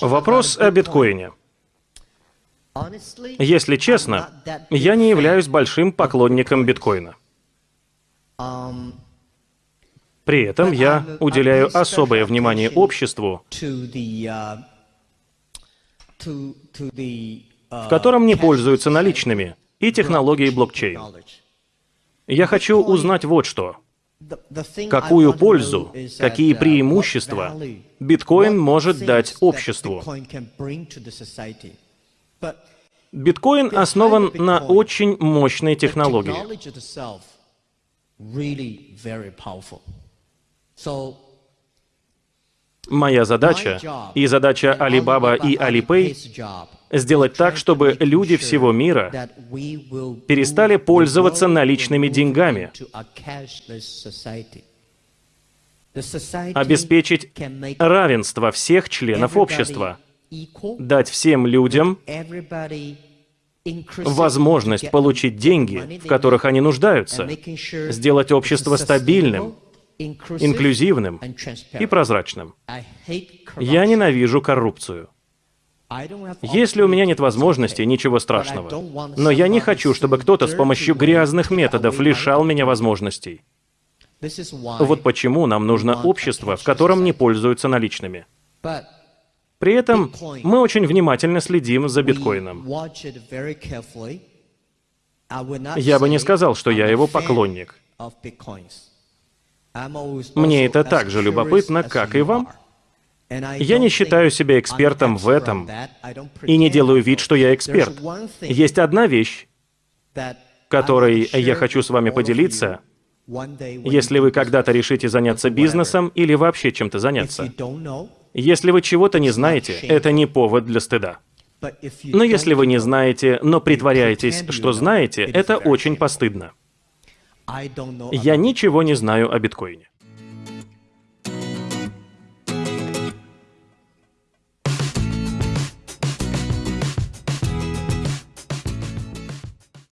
Вопрос о биткоине. Если честно, я не являюсь большим поклонником биткоина. При этом я уделяю особое внимание обществу, в котором не пользуются наличными, и технологией блокчейн. Я хочу узнать вот что. Какую пользу, какие преимущества биткоин может дать обществу? Биткоин основан на очень мощной технологии. Моя задача и задача Alibaba и Alipay сделать так, чтобы люди всего мира перестали пользоваться наличными деньгами, обеспечить равенство всех членов общества, дать всем людям возможность получить деньги, в которых они нуждаются, сделать общество стабильным, инклюзивным и прозрачным. Я ненавижу коррупцию. Если у меня нет возможности, ничего страшного. Но я не хочу, чтобы кто-то с помощью грязных методов лишал меня возможностей. Вот почему нам нужно общество, в котором не пользуются наличными. При этом мы очень внимательно следим за биткоином. Я бы не сказал, что я его поклонник. Мне это так же любопытно, как и вам. Я не считаю себя экспертом в этом и не делаю вид, что я эксперт. Есть одна вещь, которой я хочу с вами поделиться, если вы когда-то решите заняться бизнесом или вообще чем-то заняться. Если вы чего-то не знаете, это не повод для стыда. Но если вы не знаете, но притворяетесь, что знаете, это очень постыдно. Я ничего не знаю о биткоине.